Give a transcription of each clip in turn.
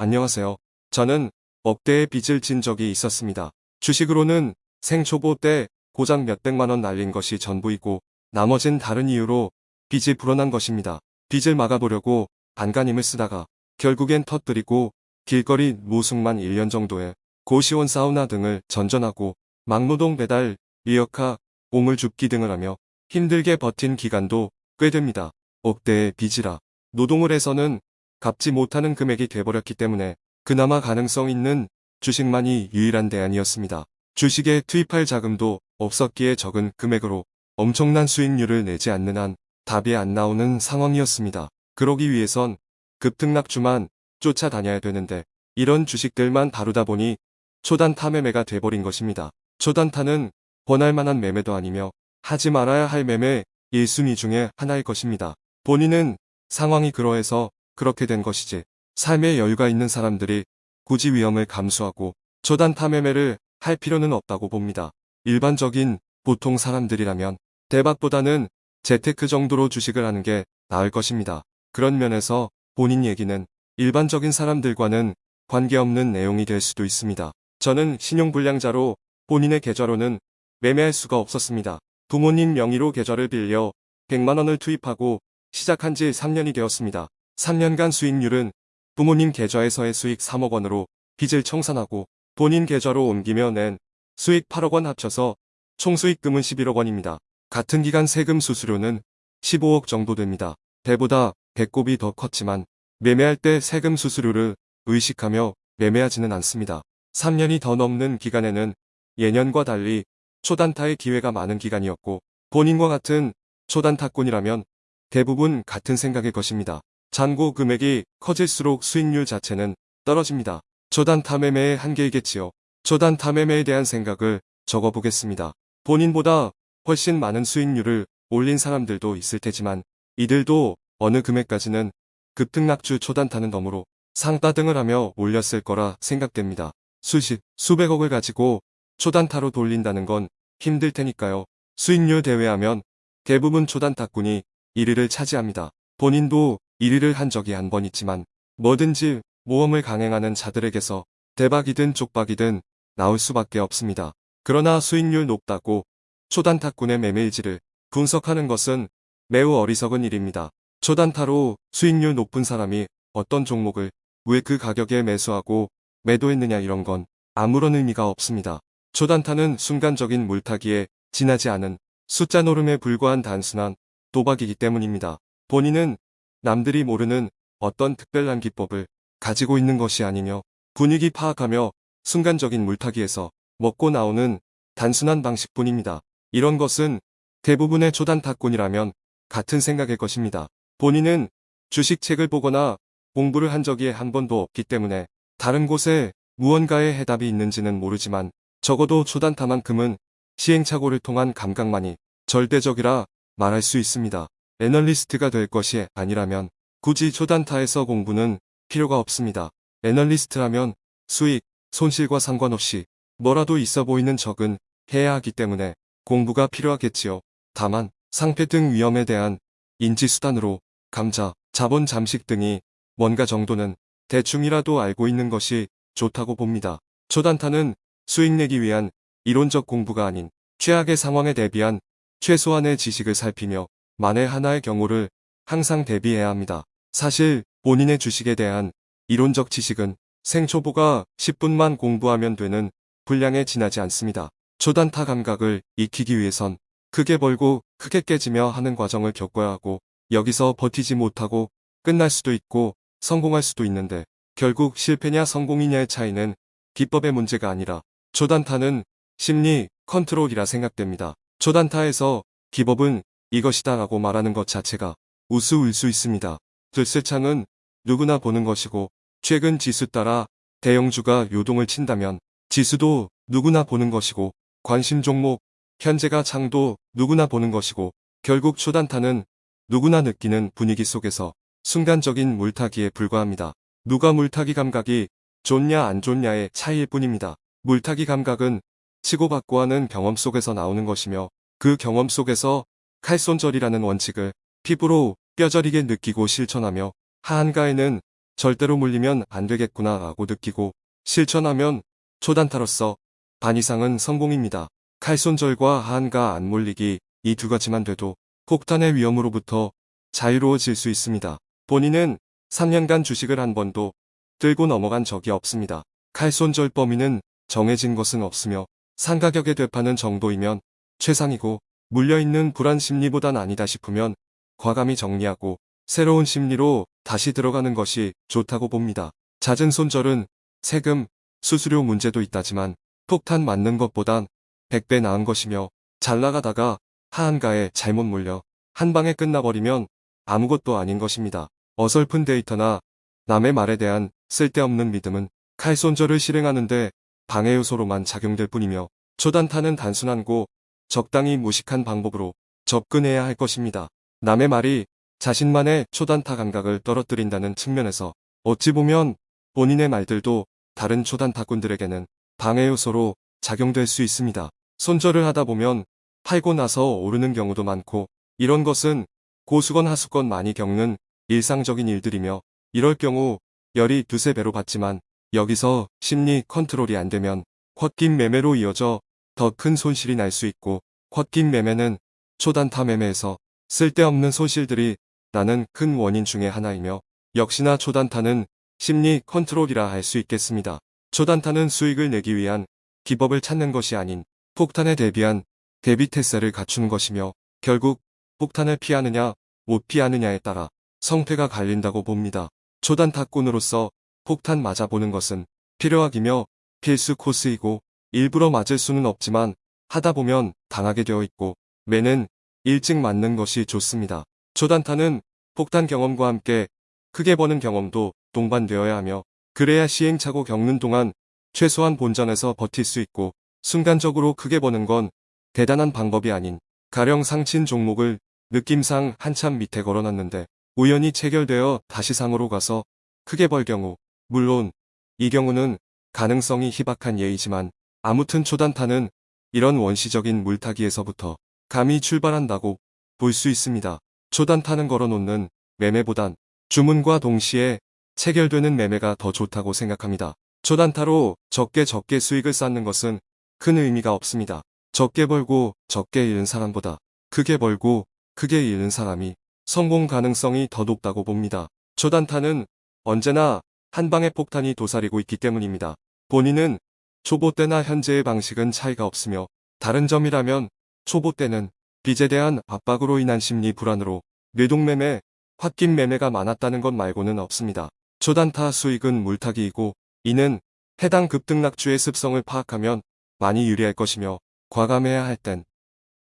안녕하세요. 저는 억대의 빚을 진 적이 있었습니다. 주식으로는 생초보 때 고작 몇백만원 날린 것이 전부이고 나머진 다른 이유로 빚이 불어난 것입니다. 빚을 막아보려고 안간힘을 쓰다가 결국엔 터뜨리고 길거리 모숙만 1년 정도에 고시원 사우나 등을 전전하고 막노동 배달, 리어카, 오물 줍기 등을 하며 힘들게 버틴 기간도 꽤 됩니다. 억대의 빚이라 노동을 해서는 갚지 못하는 금액이 돼버렸기 때문에 그나마 가능성 있는 주식만이 유일한 대안이었습니다. 주식에 투입할 자금도 없었기에 적은 금액으로 엄청난 수익률을 내지 않는 한 답이 안 나오는 상황이었습니다. 그러기 위해선 급등락주만 쫓아다녀야 되는데 이런 주식들만 다루다 보니 초단타 매매가 돼버린 것입니다. 초단타는 권할 만한 매매도 아니며 하지 말아야 할 매매 1순위 중에 하나일 것입니다. 본인은 상황이 그러해서 그렇게 된 것이지 삶에 여유가 있는 사람들이 굳이 위험을 감수하고 초단타 매매를 할 필요는 없다고 봅니다. 일반적인 보통 사람들이라면 대박보다는 재테크 정도로 주식을 하는 게 나을 것입니다. 그런 면에서 본인 얘기는 일반적인 사람들과는 관계없는 내용이 될 수도 있습니다. 저는 신용불량자로 본인의 계좌로는 매매할 수가 없었습니다. 부모님 명의로 계좌를 빌려 100만원을 투입하고 시작한 지 3년이 되었습니다. 3년간 수익률은 부모님 계좌에서의 수익 3억 원으로 빚을 청산하고 본인 계좌로 옮기며 낸 수익 8억 원 합쳐서 총 수익금은 11억 원입니다. 같은 기간 세금 수수료는 15억 정도 됩니다. 배보다 배꼽이 더 컸지만 매매할 때 세금 수수료를 의식하며 매매하지는 않습니다. 3년이 더 넘는 기간에는 예년과 달리 초단타의 기회가 많은 기간이었고 본인과 같은 초단타꾼이라면 대부분 같은 생각일 것입니다. 잔고 금액이 커질수록 수익률 자체는 떨어집니다. 초단타 매매의 한계이겠지요. 초단타 매매에 대한 생각을 적어보겠습니다. 본인보다 훨씬 많은 수익률을 올린 사람들도 있을 테지만 이들도 어느 금액까지는 급등락주 초단타는 덤으로 상따 등을 하며 올렸을 거라 생각됩니다. 수십, 수백억을 가지고 초단타로 돌린다는 건 힘들 테니까요. 수익률 대회하면 대부분 초단타꾼이 1위를 차지합니다. 본인도 1위를 한 적이 한 번 있지만 뭐든지 모험을 강행하는 자들에게서 대박이든 쪽박이든 나올 수밖에 없습니다. 그러나 수익률 높다고 초단타꾼의 매매일지를 분석하는 것은 매우 어리석은 일입니다. 초단타로 수익률 높은 사람이 어떤 종목을 왜 그 가격에 매수하고 매도했느냐 이런 건 아무런 의미가 없습니다. 초단타는 순간적인 물타기에 지나지 않은 숫자 노름에 불과한 단순한 도박이기 때문입니다. 본인은 남들이 모르는 어떤 특별한 기법을 가지고 있는 것이 아니며 분위기 파악하며 순간적인 물타기에서 먹고 나오는 단순한 방식뿐입니다. 이런 것은 대부분의 초단 타꾼이라면 같은 생각일 것입니다. 본인은 주식책을 보거나 공부를 한 적이 한 번도 없기 때문에 다른 곳에 무언가의 해답이 있는지는 모르지만 적어도 초단타만큼은 시행착오를 통한 감각만이 절대적이라 말할 수 있습니다. 애널리스트가 될 것이 아니라면 굳이 초단타에서 공부는 필요가 없습니다. 애널리스트라면 수익, 손실과 상관없이 뭐라도 있어 보이는 적은 해야 하기 때문에 공부가 필요하겠지요. 다만 상패 등 위험에 대한 인지수단으로 감자, 자본 잠식 등이 뭔가 정도는 대충이라도 알고 있는 것이 좋다고 봅니다. 초단타는 수익 내기 위한 이론적 공부가 아닌 최악의 상황에 대비한 최소한의 지식을 살피며 만에 하나의 경우를 항상 대비해야 합니다. 사실 본인의 주식에 대한 이론적 지식은 생초보가 10분만 공부하면 되는 분량에 지나지 않습니다. 초단타 감각을 익히기 위해선 크게 벌고 크게 깨지며 하는 과정을 겪어야 하고 여기서 버티지 못하고 끝날 수도 있고 성공할 수도 있는데 결국 실패냐 성공이냐의 차이는 기법의 문제가 아니라 초단타는 심리 컨트롤이라 생각됩니다. 초단타에서 기법은 이것이다 라고 말하는 것 자체가 우스울 수 있습니다. 들쇠창은 누구나 보는 것이고 최근 지수 따라 대형주가 요동을 친다면 지수도 누구나 보는 것이고 관심 종목 현재가 창도 누구나 보는 것이고 결국 초단타는 누구나 느끼는 분위기 속에서 순간적인 물타기에 불과합니다. 누가 물타기 감각이 좋냐 안 좋냐의 차이일 뿐입니다. 물타기 감각은 치고받고 하는 경험 속에서 나오는 것이며 그 경험 속에서 칼손절이라는 원칙을 피부로 뼈저리게 느끼고 실천하며 하한가에는 절대로 물리면 안 되겠구나 라고 느끼고 실천하면 초단타로서 반 이상은 성공입니다. 칼손절과 하한가 안 몰리기 이 두 가지만 돼도 폭탄의 위험으로부터 자유로워질 수 있습니다. 본인은 3년간 주식을 한 번도 들고 넘어간 적이 없습니다. 칼손절 범위는 정해진 것은 없으며 상가격에 되파는 정도이면 최상이고 물려있는 불안 심리보단 아니다 싶으면 과감히 정리하고 새로운 심리로 다시 들어가는 것이 좋다고 봅니다. 잦은 손절은 세금, 수수료 문제도 있다지만 폭탄 맞는 것보단 100배 나은 것이며 잘 나가다가 하한가에 잘못 물려 한 방에 끝나버리면 아무것도 아닌 것입니다. 어설픈 데이터나 남의 말에 대한 쓸데없는 믿음은 칼손절을 실행하는데 방해 요소로만 작용될 뿐이며 초단타는 단순한 고 적당히 무식한 방법으로 접근해야 할 것입니다. 남의 말이 자신만의 초단타 감각을 떨어뜨린다는 측면에서 어찌 보면 본인의 말들도 다른 초단타꾼들에게는 방해 요소로 작용될 수 있습니다. 손절을 하다 보면 팔고 나서 오르는 경우도 많고 이런 것은 고수건 하수건 많이 겪는 일상적인 일들이며 이럴 경우 열이 두세 배로 받지만 여기서 심리 컨트롤이 안 되면 헛긴 매매로 이어져 더 큰 손실이 날 수 있고 헛긴 매매는 초단타 매매에서 쓸데없는 손실들이 나는 큰 원인 중의 하나이며 역시나 초단타는 심리 컨트롤이라 할 수 있겠습니다. 초단타는 수익을 내기 위한 기법을 찾는 것이 아닌 폭탄에 대비한 대비 태세를 갖추는 것이며 결국 폭탄을 피하느냐 못 피하느냐에 따라 성패가 갈린다고 봅니다. 초단타꾼으로서 폭탄 맞아보는 것은 필요하기며 필수 코스이고 일부러 맞을 수는 없지만 하다 보면 당하게 되어 있고 매는 일찍 맞는 것이 좋습니다. 초단타는 폭탄 경험과 함께 크게 버는 경험도 동반되어야 하며 그래야 시행착오 겪는 동안 최소한 본전에서 버틸 수 있고 순간적으로 크게 버는 건 대단한 방법이 아닌 가령 상친 종목을 느낌상 한참 밑에 걸어놨는데 우연히 체결되어 다시 상으로 가서 크게 벌 경우 물론 이 경우는 가능성이 희박한 예이지만 아무튼 초단타는 이런 원시적인 물타기에서부터 감히 출발한다고 볼 수 있습니다. 초단타는 걸어놓는 매매보단 주문과 동시에 체결되는 매매가 더 좋다고 생각합니다. 초단타로 적게 적게 수익을 쌓는 것은 큰 의미가 없습니다. 적게 벌고 적게 잃는 사람보다 크게 벌고 크게 잃는 사람이 성공 가능성이 더 높다고 봅니다. 초단타는 언제나 한 방의 폭탄이 도사리고 있기 때문입니다. 본인은 초보 때나 현재의 방식은 차이가 없으며 다른 점이라면 초보 때는 빚에 대한 압박으로 인한 심리 불안으로 뇌동매매, 홧김 매매가 많았다는 것 말고는 없습니다. 초단타 수익은 물타기이고 이는 해당 급등락주의 습성을 파악하면 많이 유리할 것이며 과감해야 할 땐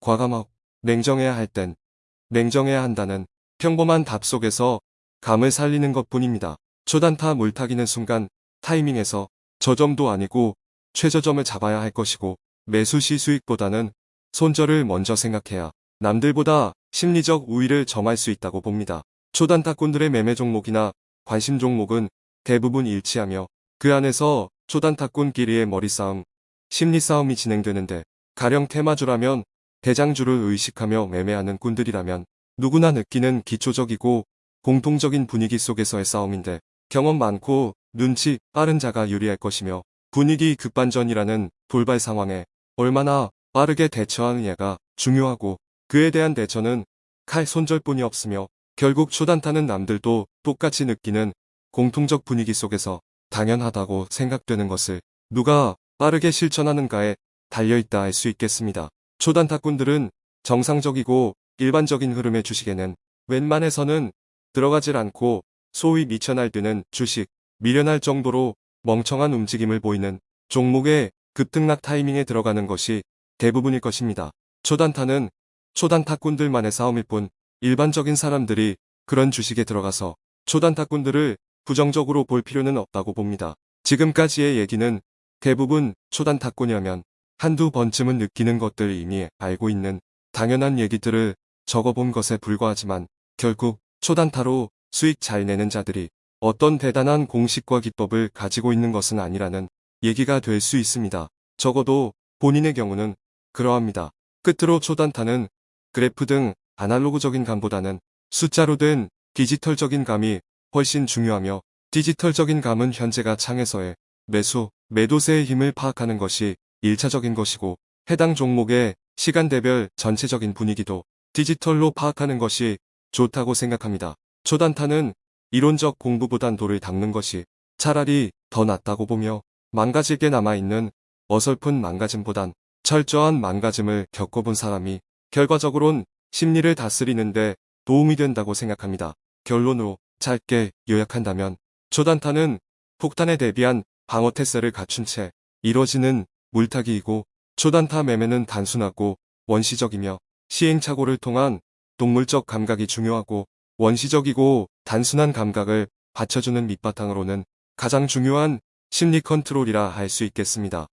과감하고 냉정해야 할 땐 냉정해야 한다는 평범한 답 속에서 감을 살리는 것뿐입니다. 초단타 물타기는 순간 타이밍에서 저점도 아니고 최저점을 잡아야 할 것이고 매수 시 수익보다는 손절을 먼저 생각해야 남들보다 심리적 우위를 점할 수 있다고 봅니다. 초단타꾼들의 매매 종목이나 관심 종목은 대부분 일치하며 그 안에서 초단타꾼끼리의 머리싸움, 심리싸움이 진행되는데 가령 테마주라면 대장주를 의식하며 매매하는 꾼들이라면 누구나 느끼는 기초적이고 공통적인 분위기 속에서의 싸움인데 경험 많고 눈치 빠른 자가 유리할 것이며 분위기 급반전이라는 돌발 상황에 얼마나 빠르게 대처하느냐가 중요하고 그에 대한 대처는 칼 손절뿐이 없으며 결국 초단타는 남들도 똑같이 느끼는 공통적 분위기 속에서 당연하다고 생각되는 것을 누가 빠르게 실천하는가에 달려있다 할 수 있겠습니다. 초단타꾼들은 정상적이고 일반적인 흐름의 주식에는 웬만해서는 들어가질 않고 소위 미쳐 날뛰는 주식, 미련할 정도로 멍청한 움직임을 보이는 종목의 급등락 타이밍에 들어가는 것이 대부분일 것입니다. 초단타는 초단타꾼들만의 싸움일 뿐 일반적인 사람들이 그런 주식에 들어가서 초단타꾼들을 부정적으로 볼 필요는 없다고 봅니다. 지금까지의 얘기는 대부분 초단타꾼이라면 한두 번쯤은 느끼는 것들 이미 알고 있는 당연한 얘기들을 적어본 것에 불과하지만 결국 초단타로 수익 잘 내는 자들이 어떤 대단한 공식과 기법을 가지고 있는 것은 아니라는 얘기가 될 수 있습니다. 적어도 본인의 경우는 그러합니다. 끝으로 초단타는 그래프 등 아날로그적인 감보다는 숫자로 된 디지털적인 감이 훨씬 중요하며 디지털적인 감은 현재가 창에서의 매수, 매도세의 힘을 파악하는 것이 1차적인 것이고 해당 종목의 시간대별 전체적인 분위기도 디지털로 파악하는 것이 좋다고 생각합니다. 초단타는 이론적 공부보단 돌을 닦는 것이 차라리 더 낫다고 보며 망가질 게 남아있는 어설픈 망가짐보단 철저한 망가짐을 겪어본 사람이 결과적으론 심리를 다스리는데 도움이 된다고 생각합니다. 결론으로 짧게 요약한다면 초단타는 폭탄에 대비한 방어 태세를 갖춘 채 이뤄지는 물타기이고 초단타 매매는 단순하고 원시적이며 시행착오를 통한 동물적 감각이 중요하고 원시적이고 단순한 감각을 받쳐주는 밑바탕으로는 가장 중요한 심리 컨트롤이라 할 수 있겠습니다.